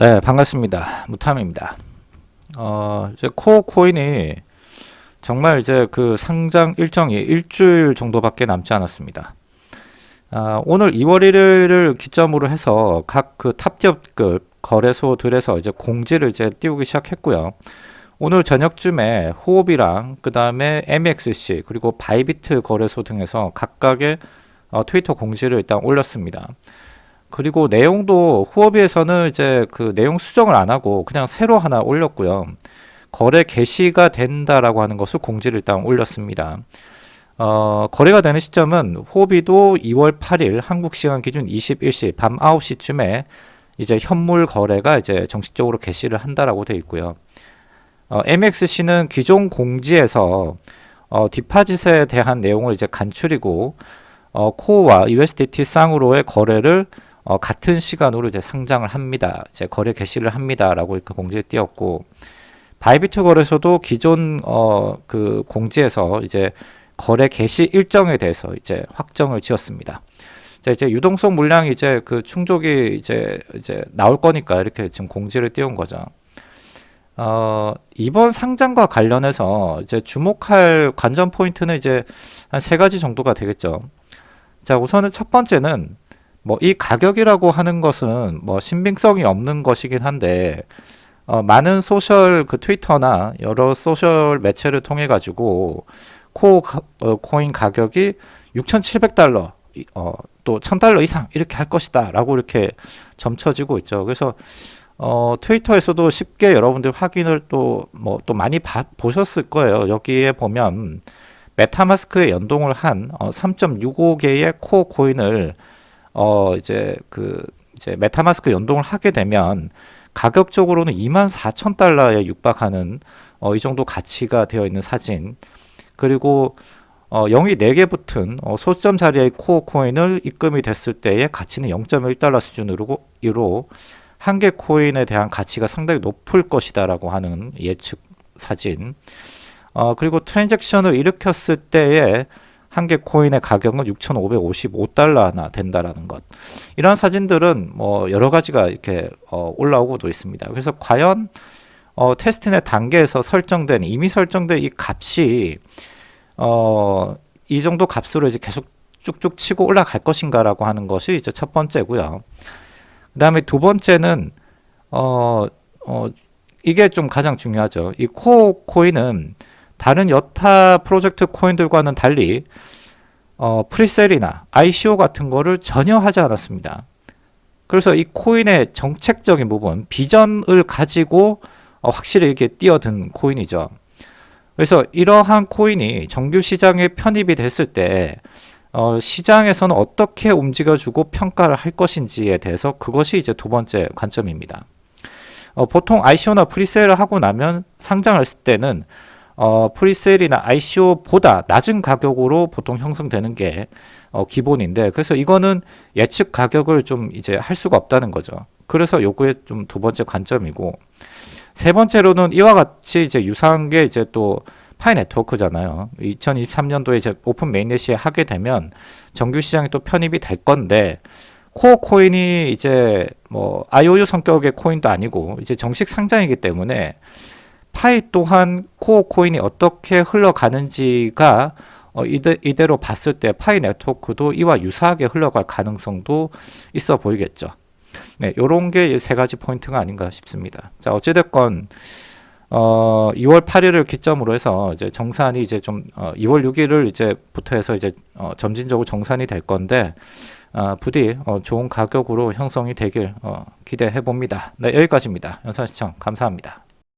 네, 반갑습니다. 무탐입니다. 어, 이제 코어 코인이 정말 이제 그 상장 일정이 일주일 정도밖에 남지 않았습니다. 아, 오늘 2월 1일을 기점으로 해서 각 그 탑기업급 거래소들에서 이제 공지를 이제 띄우기 시작했고요. 오늘 저녁쯤에 후오비랑 그 다음에 MXC 그리고 바이비트 거래소 등에서 각각의 어, 트위터 공지를 일단 올렸습니다. 그리고 내용도 후업위에서는 이제 그 내용 수정을 안 하고 그냥 새로 하나 올렸고요. 거래 개시가 된다라고 하는 것을 공지를 일단 올렸습니다. 어, 거래가 되는 시점은 호비도 2월 8일 한국 시간 기준 21시 밤 9시쯤에 이제 현물 거래가 이제 정식적으로 개시를 한다라고 되어 있고요. 어, MXC는 기존 공지에서 어, 디파짓에 대한 내용을 이제 간추리고 어, 코어와 USDT 쌍으로의 거래를 어, 같은 시간으로 이제 상장을 합니다. 이제 거래 개시를 합니다라고 이렇게 공지에 띄었고 바이비트 거래소도 기존 어, 그 공지에서 이제 거래 개시 일정에 대해서 이제 확정을 지었습니다. 자, 이제 유동성 물량이 이제 그 충족이 이제 이제 나올 거니까 이렇게 지금 공지를 띄운 거죠. 어, 이번 상장과 관련해서 이제 주목할 관전 포인트는 이제 한 세 가지 정도가 되겠죠. 자, 우선은 첫 번째는 뭐 이 가격이라고 하는 것은 뭐 신빙성이 없는 것이긴 한데 어, 많은 소셜 그 트위터나 여러 소셜 매체를 통해 가지고 코 어, 코인 가격이 6,700달러 어, 또 1,000달러 이상 이렇게 할 것이다 라고 이렇게 점쳐지고 있죠. 그래서 어, 트위터에서도 쉽게 여러분들 확인을 또 뭐또 뭐 많이 봐, 보셨을 거예요. 여기에 보면 메타마스크에 연동을 한 어, 3.65개의 코어 코인을 어 이제 그 이제 메타마스크 연동을 하게 되면 가격적으로는 2만 4천 달러에 육박하는 어, 이 정도 가치가 되어 있는 사진. 그리고 어, 0이 4개 붙은 어, 소수점 자리의 코어 코인을 입금이 됐을 때의 가치는 0.1달러 수준으로 한개 코인에 대한 가치가 상당히 높을 것이다 라고 하는 예측 사진. 어, 그리고 트랜잭션을 일으켰을 때의 한 개 코인의 가격은 6,555달러나 된다라는 것. 이런 사진들은 뭐 여러 가지가 이렇게 어, 올라오고도 있습니다. 그래서 과연 어, 테스트넷 단계에서 설정된 이미 설정된 이 값이 어, 이 정도 값으로 이제 계속 쭉쭉 치고 올라갈 것인가라고 하는 것이 이제 첫 번째고요. 그 다음에 두 번째는 어, 어, 이게 좀 가장 중요하죠. 이 코어 코인은 다른 여타 프로젝트 코인들과는 달리 어, presale이나 ICO 같은 거를 전혀 하지 않았습니다. 그래서 이 코인의 정책적인 부분, 비전을 가지고 어, 확실히 이렇게 뛰어든 코인이죠. 그래서 이러한 코인이 정규 시장에 편입이 됐을 때 어, 시장에서는 어떻게 움직여주고 평가를 할 것인지에 대해서 그것이 이제 두 번째 관점입니다. 어, 보통 ICO나 presale을 하고 나면 상장을 했을 때는 어, presale이나 ICO보다 낮은 가격으로 보통 형성되는 게 어, 기본인데 그래서 이거는 예측 가격을 좀 이제 할 수가 없다는 거죠. 그래서 요거의 좀 두 번째 관점이고 세 번째로는 이와 같이 이제 유사한 게 이제 또 파이 네트워크잖아요. 2023년도에 이제 오픈 mainnet이 하게 되면 정규 시장에 또 편입이 될 건데 코어 코인이 이제 뭐 IOU 성격의 코인도 아니고 이제 정식 상장이기 때문에 파이 또한 코어 코인이 어떻게 흘러가는지가 어, 이대, 이대로 봤을 때 파이 네트워크도 이와 유사하게 흘러갈 가능성도 있어 보이겠죠. 네, 요런 게 세 가지 포인트가 아닌가 싶습니다. 자, 어찌됐건 어, 2월 8일을 기점으로 해서 이제 정산이 이제 좀 어, 2월 6일을 이제부터 해서 이제 어, 점진적으로 정산이 될 건데 어, 부디 어, 좋은 가격으로 형성이 되길 어, 기대해 봅니다. 네, 여기까지입니다. 영상 시청 감사합니다.